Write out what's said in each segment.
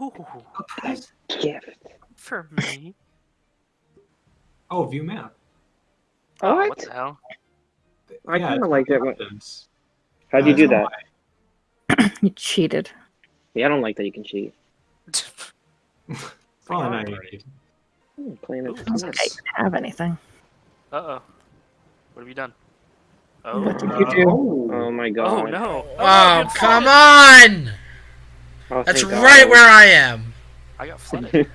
Ooh, A present. Gift. for me. Oh, view map. Oh, What? what the hell? I Yeah, kinda like liked it when- How'd you Uh, do no that? You cheated. Yeah, I don't like that you can cheat. Probably not your age. Hmm, playing it. Ooh, what's I this? didn't have anything. Uh oh. What have you done? Oh. What did you do? oh. Oh my Oh god. no. Oh, good come flooded. on! Oh, That's thank right where I am. I got flooded.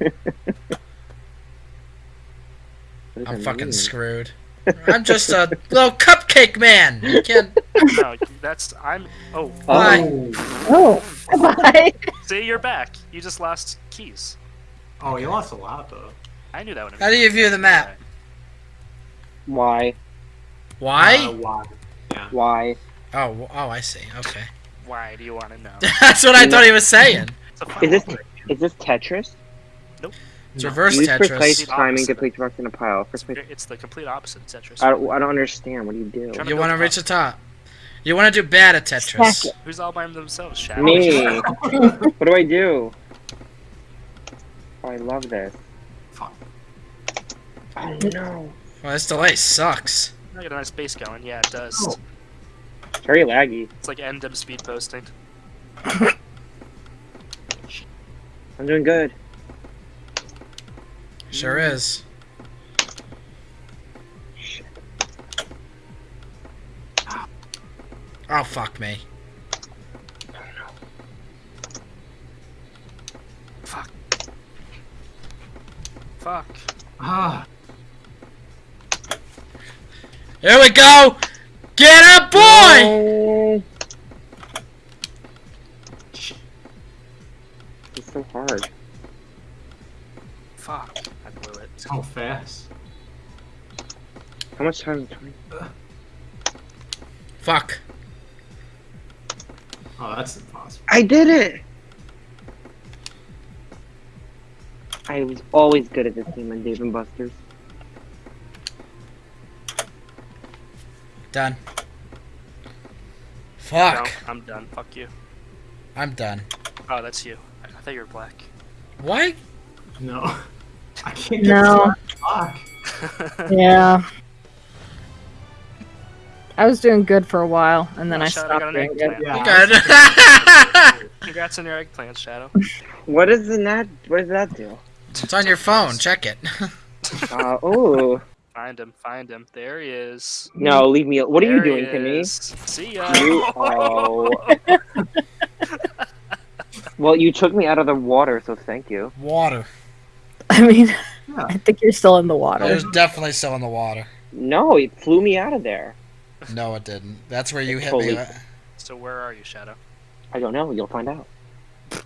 I'm fucking mean? screwed. I'm just a little cupcake man. You can't. no, that's I'm. Oh, Why? Oh. Oh, goodbye. see, you're back. You just lost keys. Oh, you lost a lot though. I knew that would. How do you view the map? Why? Why? Uh, why? Yeah. Why? Oh, oh, I see. Okay. Why do you want to know? That's what I thought he was saying. It's a fun Is this is this Tetris? Nope. It's No. reverse Use Tetris. precise Opposite. timing to place rocks in a pile. It's, First place. it's the complete opposite of Tetris. I don't, I don't understand. What do you do? Trying You want to reach the top. You want to do bad at Tetris. Stack. Who's all by themselves? Shadow. Me. what do I do? Oh, I love this. Fuck. Oh no. Well, this delay sucks. I got a nice base going. Yeah, it does. Oh. It's very laggy. It's like end of speed posting. I'm doing good. Sure is. Oh fuck me. Fuck. Fuck. Ah. Here we go. Get up, boy. How much time? Twenty. Fuck. Oh, that's impossible. I did it. I was always good at this game on Dave and Buster's. Done. No, Fuck. I'm done. Fuck you. I'm done. Oh, that's you. I, I thought you were black. What? No. I can't get No. fuck. Yeah. I was doing good for a while, and then Oh, I shit, I stopped got an doing good. Yeah. Good. Congrats on your eggplant, Shadow. What does the that? What does that do? it's on your phone. Check it. Uh, oh Find him. Find him. There he is. no! Leave me. What are you There he doing to me? See ya. You oh. well, you took me out of the water, so thank you. Water. I mean, Yeah. I think you're still in the water. There's definitely still in the water. No, it flew me out of there. No, it didn't. That's where you hit Holy- me. So where are you, Shadow? I don't know. You'll find out. I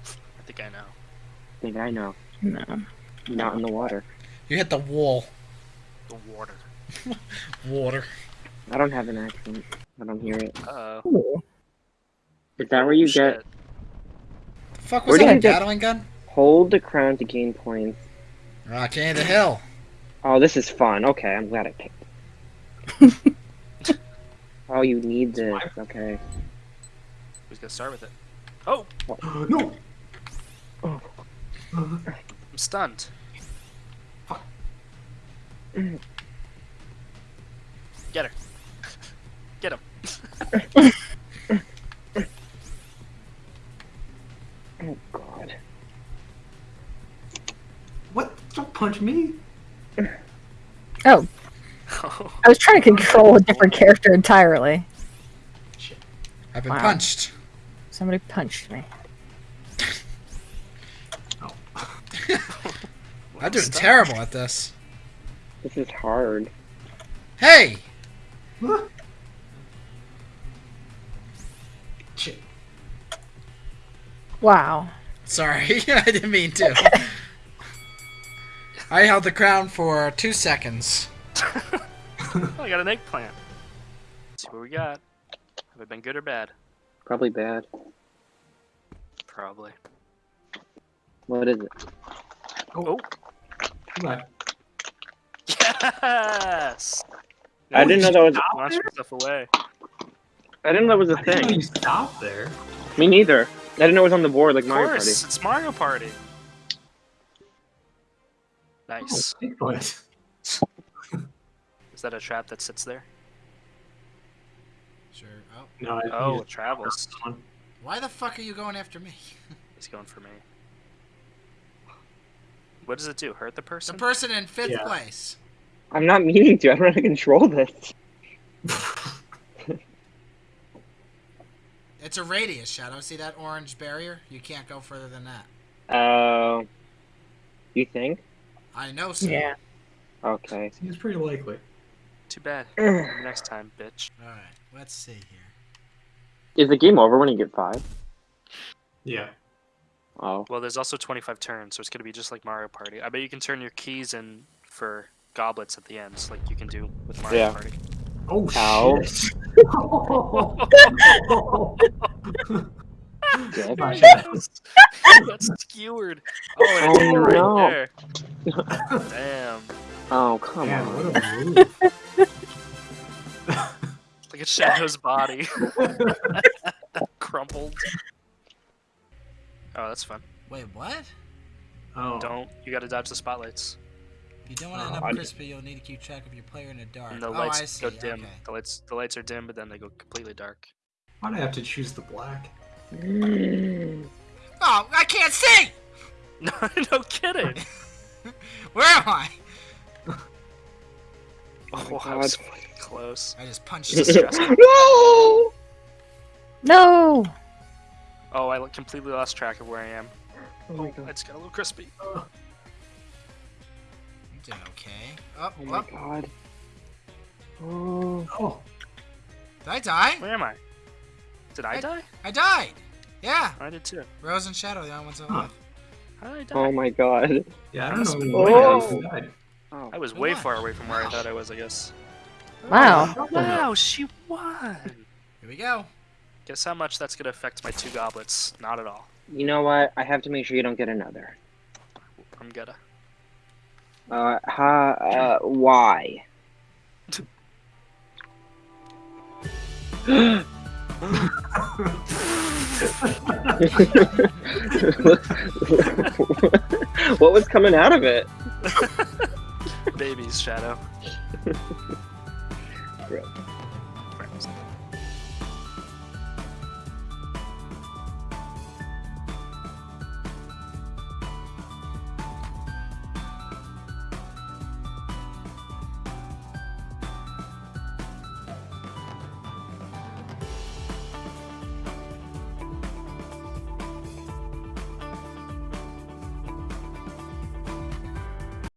think I know. I think I know. No. Not in the water. You hit the wall. The water. Water. I don't have an accent. I don't hear it. Uh oh. Is that where you get The fuck Where was did that? you A get- Gatling gun? hold the crown to gain points? Rocky the hill. Oh, this is fun. Okay, I'm glad I picked. it. oh, you need this. Okay. Who's gonna start with it? Oh, no. Oh. I'm stunned. Get her. Get him. Oh God. What? Don't punch me. Oh, I was trying to control a different character entirely. I've been Wow. punched. Somebody punched me. Oh. I'm doing stunned. terrible at this. This is hard. Hey! Shit. Wow. Sorry, I didn't mean to. I held the crown for two seconds. Oh, I got an eggplant. Let's see what we got. Have it been good or bad? Probably bad. Probably. What is it? Oh. oh. What? Yes! I didn't know that was. Launch yourself away. I didn't know that was a I didn't know thing. you stopped there. Me neither. I didn't know it was on the board like Of Mario course, Party. it's Mario Party. Oh, nice. Oh, Bigfoot. Is that a trap that sits there? Sure. Oh, No, I Oh, it travels. why the fuck are you going after me? He's going for me. What does it do? Hurt the person? The person? person in fifth Yeah. place. I'm not meaning to. I don't know how to control this. It's a radius, Shadow. See that orange barrier? You can't go further than that. Uh, you think? I know, sir. Yeah. Okay. Seems pretty likely. Too bad. Next time, bitch. All right. Let's see here. Is the game over when you get five? Yeah. Oh. Well, there's also 25 turns, so it's gonna be just like Mario Party. I bet you can turn your keys in for goblets at the end, like you can do with Mario Yeah. Party. Oh Ow. shit. Yeah, My That's skewered. Oh, and it's Oh, right no. there. Damn. Oh, come Man, on. what a move. Like a Shadow's body. Crumpled. Oh, that's fun. Wait, what? Oh. Don't. You gotta dodge the spotlights. If you don't want to end Oh, up crispy, you'll need to keep track of your player in the dark. And the oh, lights I see. go dim. Okay. The lights the lights are dim, but then they go completely dark. Why'd I have to choose the black? Mm. Oh, I can't see! No, no kidding. Where am I? Oh, my I was God. fucking close. I just punched This is the stressful. no! No. Oh, I completely lost track of where I am. Oh my I god. just got a little crispy. You did okay. Oh, Oh my oh, god. Oh. Oh. did I die? Where am I? Did I I- die? I died! Yeah! I did too. Rose and Shadow, the only ones alive. How did I die? Oh my god. Yeah, I don't know Must- when Oh. I died. I was Who way won? far away from where I thought I was, I guess. Wow. Oh, Wow, she won! Here we go. Guess how much that's gonna affect my two goblets? Not at all. You know what? I have to make sure you don't get another. I'm gonna. Uh, ha, uh, why? what was coming out of it? Baby's shadow.